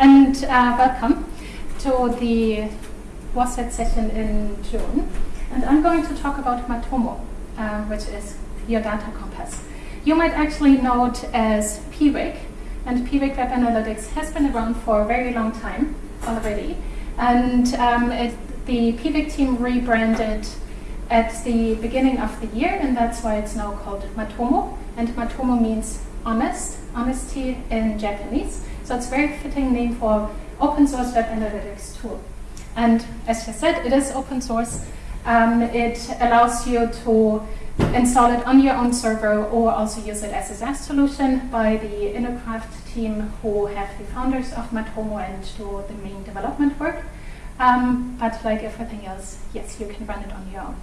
and uh, welcome to the WASET session in June. And I'm going to talk about Matomo, uh, which is your data compass. You might actually know it as Piwik, and Piwik Web Analytics has been around for a very long time already. And um, it, the Piwik team rebranded at the beginning of the year, and that's why it's now called Matomo. And Matomo means honest, honesty in Japanese. So it's a very fitting name for open source web analytics tool. And as I said, it is open source. Um, it allows you to install it on your own server or also use it as a SaaS solution by the InnoCraft team who have the founders of Matomo and do the main development work. Um, but like everything else, yes, you can run it on your own.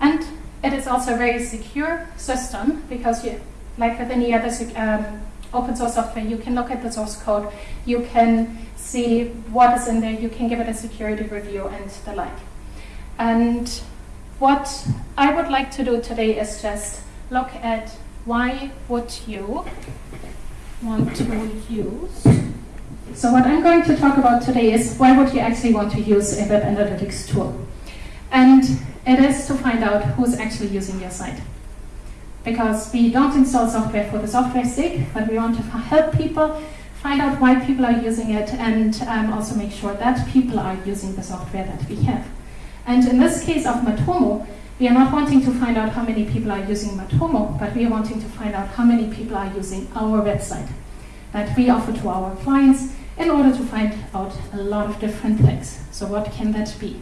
And it is also a very secure system because you, like with any other um, open source software, you can look at the source code, you can see what is in there, you can give it a security review and the like. And what I would like to do today is just look at why would you want to use. So what I'm going to talk about today is why would you actually want to use a web analytics tool? And it is to find out who's actually using your site. Because we don't install software for the software's sake, but we want to help people find out why people are using it and um, also make sure that people are using the software that we have. And in this case of Matomo, we are not wanting to find out how many people are using Matomo, but we are wanting to find out how many people are using our website that we offer to our clients in order to find out a lot of different things. So what can that be?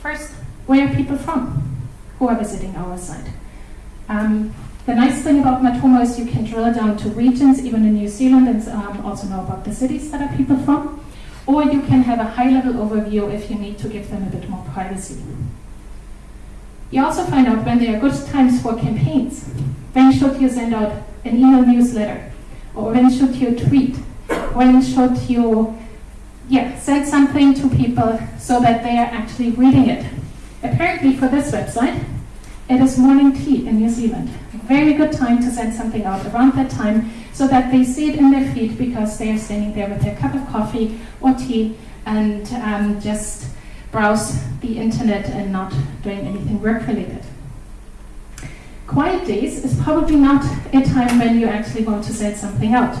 First, where are people from who are visiting our site? Um, the nice thing about Matomo is you can drill down to regions, even in New Zealand, and um, also know about the cities that are people from. Or you can have a high-level overview if you need to give them a bit more privacy. You also find out when there are good times for campaigns. When should you send out an email newsletter? Or when should you tweet? When should you yeah, send something to people so that they are actually reading it? Apparently for this website, it is morning tea in New Zealand. Very good time to send something out around that time so that they see it in their feed because they are standing there with their cup of coffee or tea and um, just browse the internet and not doing anything work related. Quiet days is probably not a time when you actually want to send something out.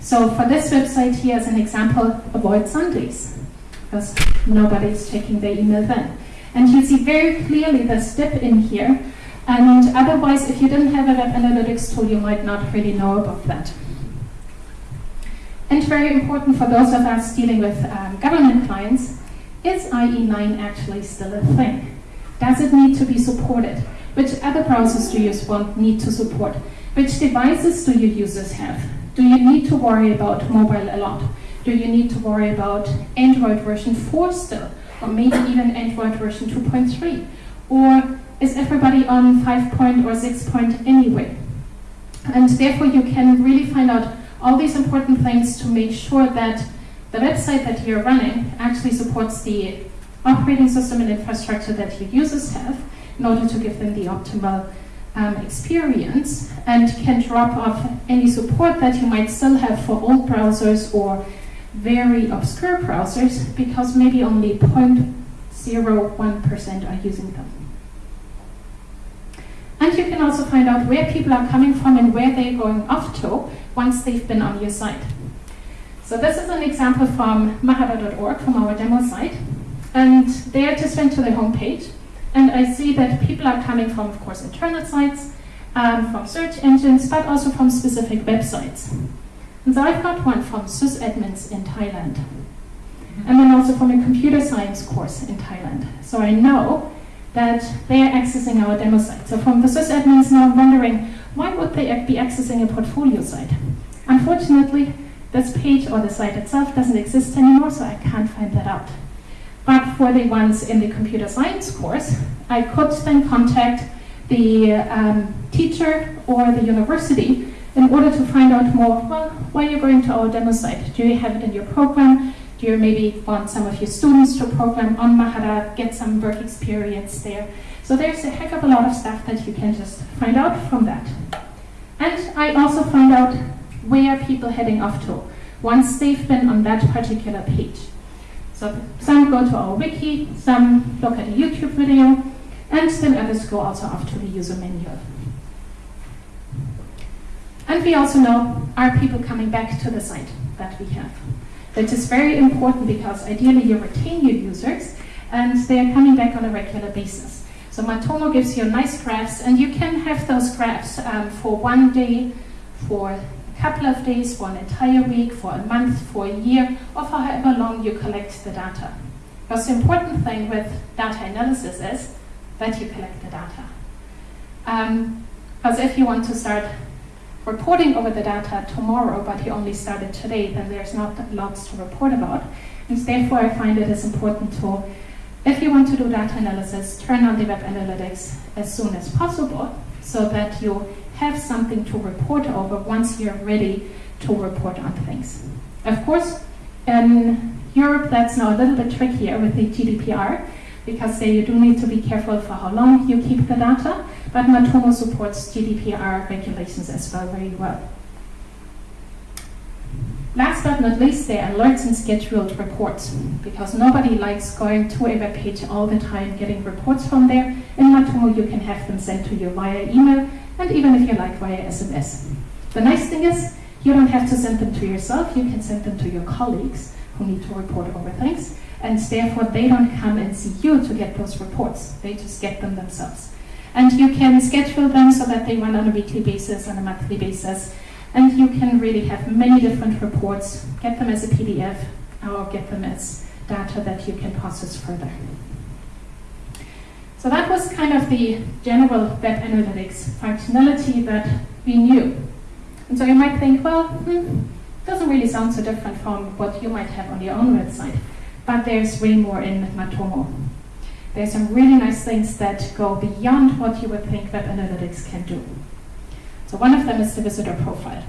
So for this website here as an example, avoid Sundays because nobody's checking their email then. And you see very clearly the step in here and otherwise, if you didn't have a web analytics tool, you might not really know about that. And very important for those of us dealing with um, government clients, is IE9 actually still a thing? Does it need to be supported? Which other browsers do you want, need to support? Which devices do your users have? Do you need to worry about mobile a lot? Do you need to worry about Android version 4 still? Or maybe even Android version 2.3? Or is everybody on 5 point or 6 point anyway? And therefore you can really find out all these important things to make sure that the website that you're running actually supports the operating system and infrastructure that your users have in order to give them the optimal um, experience and can drop off any support that you might still have for old browsers or very obscure browsers because maybe only 0.01% are using them. And you can also find out where people are coming from and where they're going off to once they've been on your site. So this is an example from mahara.org, from our demo site. And there I just went to the homepage, and I see that people are coming from, of course, internal sites, um, from search engines, but also from specific websites. And so I've got one from sysadmins in Thailand, and then also from a computer science course in Thailand. So I know that they are accessing our demo site. So from the sysadmins now I'm wondering, why would they be accessing a portfolio site? Unfortunately, this page or the site itself doesn't exist anymore, so I can't find that out. But for the ones in the computer science course, I could then contact the um, teacher or the university in order to find out more, well, why are you going to our demo site? Do you have it in your program? Do you maybe want some of your students to program on Mahara, get some work experience there? So there's a heck of a lot of stuff that you can just find out from that. And I also find out where people heading off to. once they've been on that particular page. So some go to our wiki, some look at a YouTube video, and then others go also off to the user manual. And we also know, are people coming back to the site that we have? That is very important because ideally you retain your users and they are coming back on a regular basis. So Matomo gives you nice graphs and you can have those graphs um, for one day, for a couple of days, for an entire week, for a month, for a year, or for however long you collect the data. Because the important thing with data analysis is that you collect the data. Um, because if you want to start reporting over the data tomorrow, but he only started today, then there's not lots to report about. And therefore, I find it is important to, if you want to do data analysis, turn on the web analytics as soon as possible so that you have something to report over once you're ready to report on things. Of course, in Europe, that's now a little bit trickier with the GDPR because there you do need to be careful for how long you keep the data, but Matomo supports GDPR regulations as well very well. Last but not least, there are alerts and scheduled reports, because nobody likes going to a web page all the time, getting reports from there. In Matomo, you can have them sent to you via email, and even if you like, via SMS. The nice thing is, you don't have to send them to yourself, you can send them to your colleagues who need to report over things and therefore they don't come and see you to get those reports. They just get them themselves. And you can schedule them so that they run on a weekly basis, on a monthly basis, and you can really have many different reports, get them as a PDF, or get them as data that you can process further. So that was kind of the general web analytics functionality that we knew. And so you might think, well, hmm, doesn't really sound so different from what you might have on your own website but there's way more in Matomo. There's some really nice things that go beyond what you would think web analytics can do. So one of them is the visitor profile,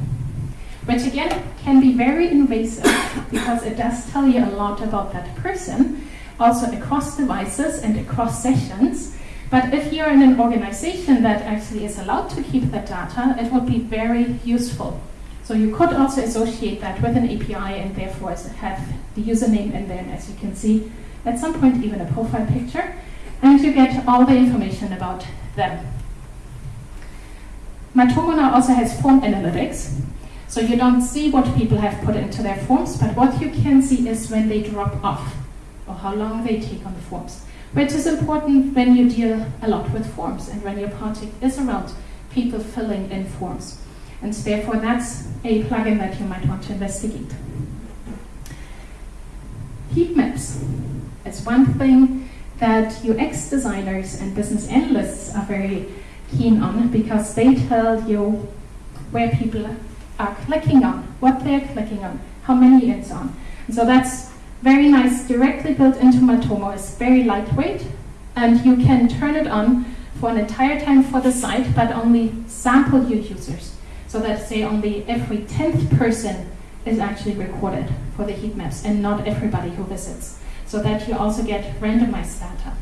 which again can be very invasive because it does tell you a lot about that person, also across devices and across sessions. But if you're in an organization that actually is allowed to keep that data, it would be very useful so you could also associate that with an API and therefore have the username and then, as you can see, at some point even a profile picture, and you get all the information about them. Matomo now also has form analytics, so you don't see what people have put into their forms, but what you can see is when they drop off, or how long they take on the forms, which is important when you deal a lot with forms and when your project is around people filling in forms. And therefore, that's a plugin that you might want to investigate. Heat maps is one thing that UX designers and business analysts are very keen on because they tell you where people are clicking on, what they're clicking on, how many it's on. And so that's very nice, directly built into Matomo. It's very lightweight, and you can turn it on for an entire time for the site, but only sample your users so that say only every 10th person is actually recorded for the heat maps and not everybody who visits, so that you also get randomized data.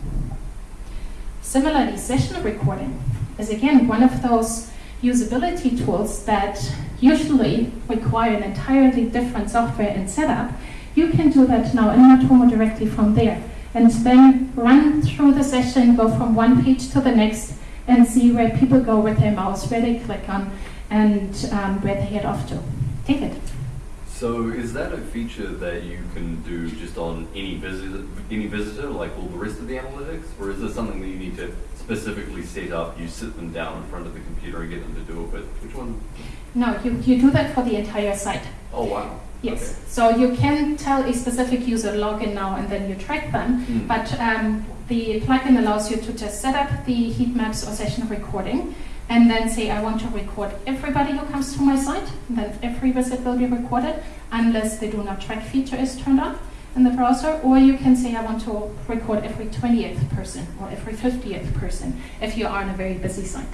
Similarly, session recording is again one of those usability tools that usually require an entirely different software and setup. You can do that now in Matomo directly from there and then run through the session, go from one page to the next and see where people go with their mouse, where they click on, and um, where they head off to. David. So is that a feature that you can do just on any visitor, any visitor, like all the rest of the analytics, or is this something that you need to specifically set up? You sit them down in front of the computer and get them to do it with which one? No, you, you do that for the entire site. Oh wow. Yes. Okay. So you can tell a specific user log in now and then you track them, Mm. but um, the plugin allows you to just set up the heat maps or session recording and then say I want to record everybody who comes to my site, then every visit will be recorded unless the do not track feature is turned on in the browser, or you can say I want to record every 20th person or every 50th person if you are on a very busy site.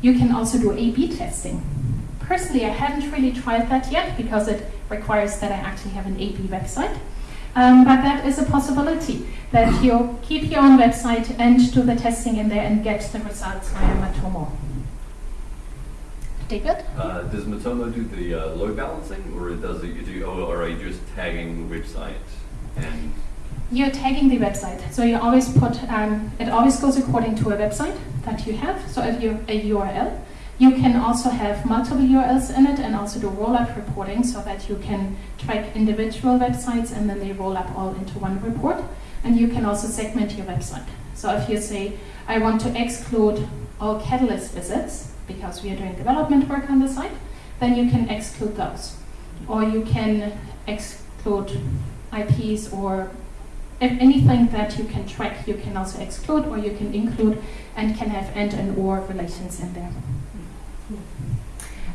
You can also do A-B testing. Personally, I haven't really tried that yet because it requires that I actually have an A-B website. Um, but that is a possibility that you keep your own website and do the testing in there and get the results via Matomo. David? Uh, does Matomo do the uh, load balancing, or does it do, or are you just tagging the website? And You're tagging the website. So you always put, um, it always goes according to a website that you have. So if you a URL, you can also have multiple URLs in it and also do roll-up reporting so that you can track individual websites and then they roll up all into one report. And you can also segment your website. So if you say, I want to exclude all Catalyst visits because we are doing development work on the site, then you can exclude those. Or you can exclude IPs or anything that you can track, you can also exclude or you can include and can have and and or relations in there.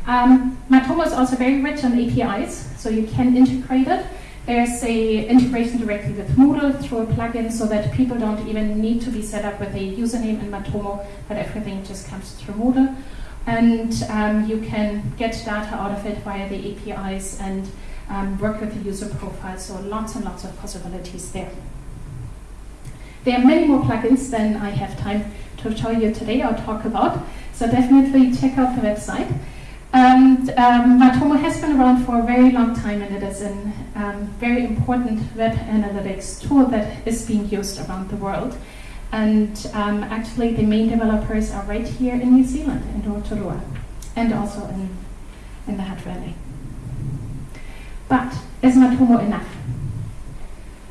Um, Matomo is also very rich on APIs, so you can integrate it. There's a integration directly with Moodle through a plugin so that people don't even need to be set up with a username in Matomo, but everything just comes through Moodle. And um, you can get data out of it via the APIs and um, work with the user profile, so lots and lots of possibilities there. There are many more plugins than I have time to show you today or talk about, so definitely check out the website. And um, Matomo has been around for a very long time, and it is a um, very important web analytics tool that is being used around the world. And um, actually, the main developers are right here in New Zealand, in Rotorua, and also in, in the Hutt Valley. But is Matomo enough?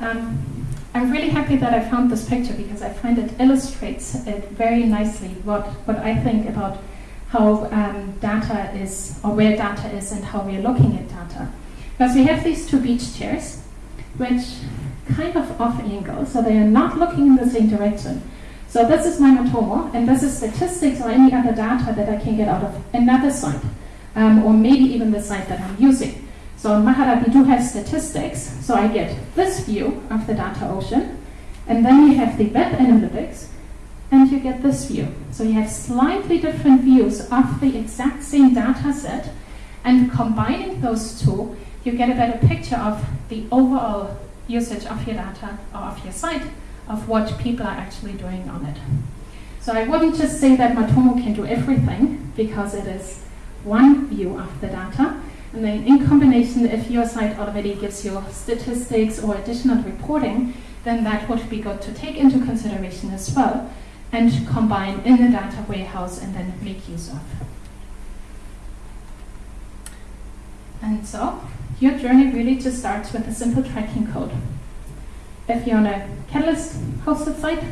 Um, I'm really happy that I found this picture because I find it illustrates it very nicely what, what I think about how um, data is, or where data is, and how we are looking at data. Because we have these two beach chairs, which kind of off angle, so they are not looking in the same direction. So this is my Matomo, and this is statistics or any other data that I can get out of another site, um, or maybe even the site that I'm using. So in Mahara we do have statistics, so I get this view of the data ocean, and then you have the web analytics, and you get this view. So you have slightly different views of the exact same data set, and combining those two, you get a better picture of the overall usage of your data or of your site, of what people are actually doing on it. So I wouldn't just say that Matomo can do everything, because it is one view of the data. And then in combination, if your site already gives you statistics or additional reporting, then that would be good to take into consideration as well and combine in the data warehouse and then make use of. And so, your journey really just starts with a simple tracking code. If you're on a Catalyst hosted site,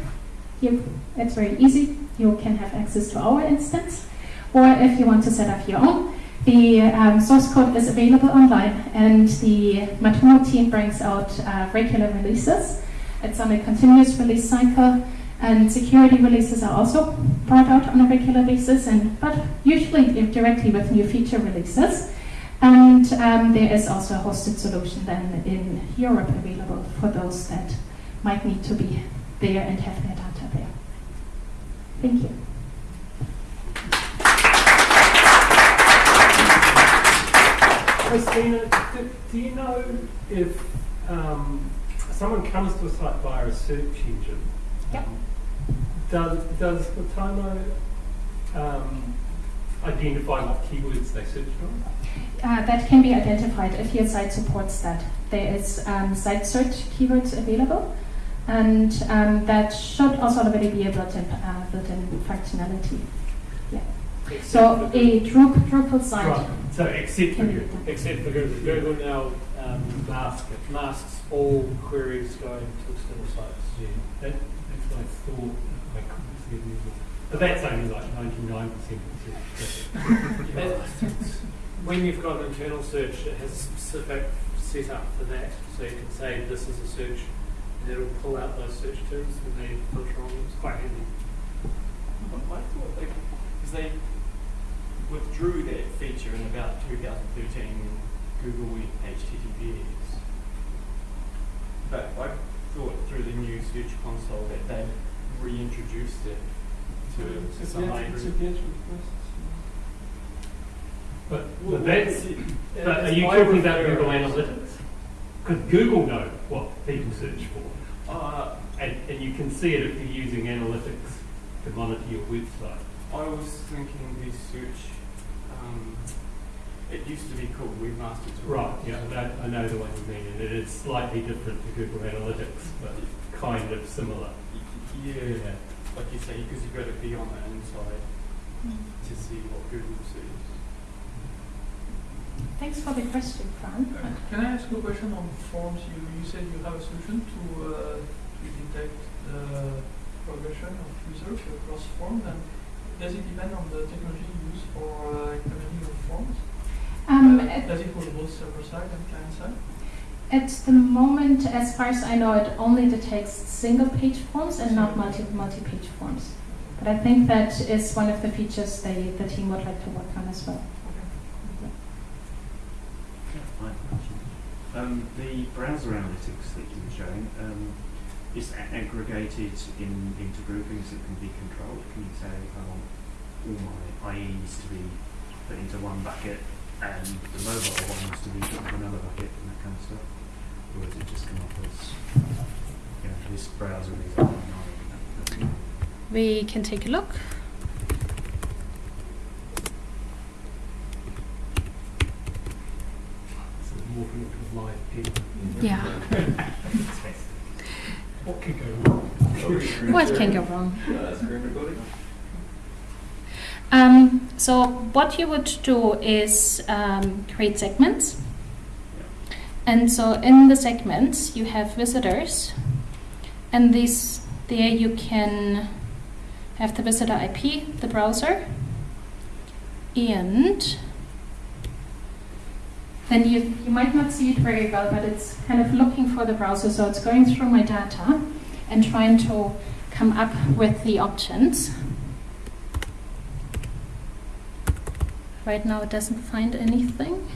you, it's very easy. You can have access to our instance. Or if you want to set up your own, the um, source code is available online and the Matomo team brings out uh, regular releases. It's on a continuous release cycle and security releases are also brought out on a regular basis, and but usually directly with new feature releases. And um, there is also a hosted solution then in Europe available for those that might need to be there and have their data there. Thank you. Kristina, do, do you know if um, someone comes to a site via a search engine? Yep. um, Does, does Matomo um, identify what keywords they searched on? Uh, that can be identified if your site supports that. There is um, site search keywords available, and um, that should also already be a built-in, uh, built-in functionality. Yeah. So a Drupal, Drupal site. Right, so except for Can Google. Except for Google. Google now um, mask it, masks all queries going to external sites. Yeah, that, that's what I thought. I couldn't see it either. But that's only like 99% of the That- when you've got an internal search, it has a specific setup for that. So you can say this is a search, and it'll pull out those search terms and they filter on them. It's quite handy. I thought they, because they withdrew that feature in about 2013 when Google went HTTPS. But I thought through the new Search Console that they reintroduced it to some degree. But, Well, but that's, it's- but are you talking about. Google Analytics? Because Google know what people search for. Uh, And, and you can see it if you're using analytics to monitor your website. I was thinking this search, Um, it used to be called Webmaster Tools. Right, yeah, I know, I know the one you mean, and it is slightly different to Google Analytics, but kind of similar. Y- Yeah, like you say, because you've got to be on the inside to see what Google sees. Thanks for the question, Fran. Uh, Can I ask you a question on forms? You, you said you have a solution to, uh, to detect the progression of users across forms, and does it depend on the technology you use for uh, implementing your forms? Um, Uh, does it work both server side and client side? at the moment, as far as I know, it only detects single page forms and not multi multi page forms. But I think that is one of the features they, the team would like to work on as well. I have question. Um, the browser analytics that you were showing um, is aggregated in, into groupings that can be controlled. Can you say, I want all my IEs to be put into one bucket and the mobile ones to be put into another bucket and that kind of stuff? Or does it just come up as, you know, this browser is on nine? We can take a look. Sort of morphing into a live pig. Yeah. What could go wrong? What can go wrong? Um, so what you would do is um, create segments. And so in the segments you have visitors, and this there you can have the visitor IP, the browser, and then you, you might not see it very well, but it's kind of looking for the browser. So it's going through my data and trying to come up with the options. Right now it doesn't find anything.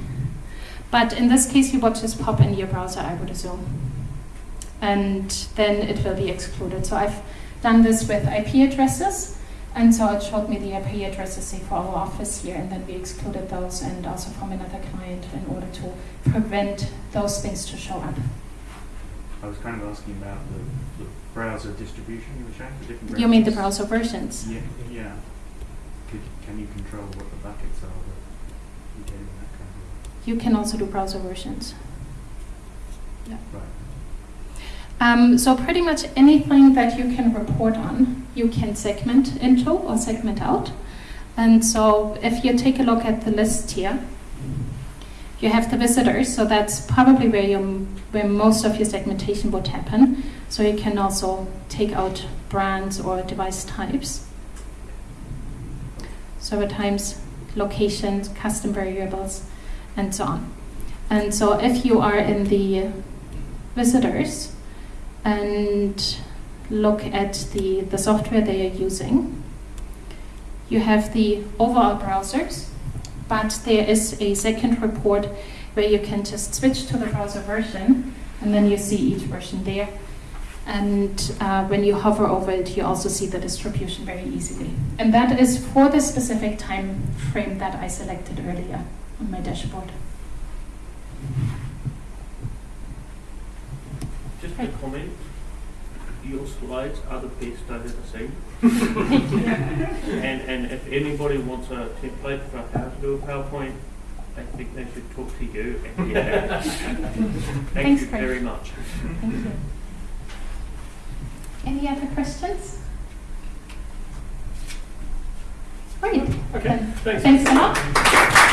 But in this case, you would just pop in your browser, I would assume. And then it will be excluded. So I've done this with IP addresses. And so it showed me the IP addresses, say, for our office here. And then we excluded those and also from another client in order to prevent those things to show up. I was kind of asking about the, the browser distribution you were showing, the different browsers. You mean the browser versions? Yeah, yeah. Could, can you control what the buckets are that you get in that kind of You can also do browser versions. Yeah. Right. Um, so pretty much anything that you can report on, you can segment into or segment out. And so if you take a look at the list here, you have the visitors, so that's probably where you where most of your segmentation would happen. So you can also take out brands or device types. Server times, locations, custom variables, and so on. And so if you are in the visitors, and look at the, the software they are using. You have the overall browsers, but there is a second report where you can just switch to the browser version and then you see each version there. And uh, when you hover over it, you also see the distribution very easily. And that is for the specific time frame that I selected earlier on my dashboard. Just a comment. Your slides are the best I've ever seen. and and if anybody wants a template for how to do a PowerPoint, I think they should talk to you. And get. Thank Thanks, you Craig. very much. Thank you. Any other questions? Great. Okay, thanks. Thanks a lot.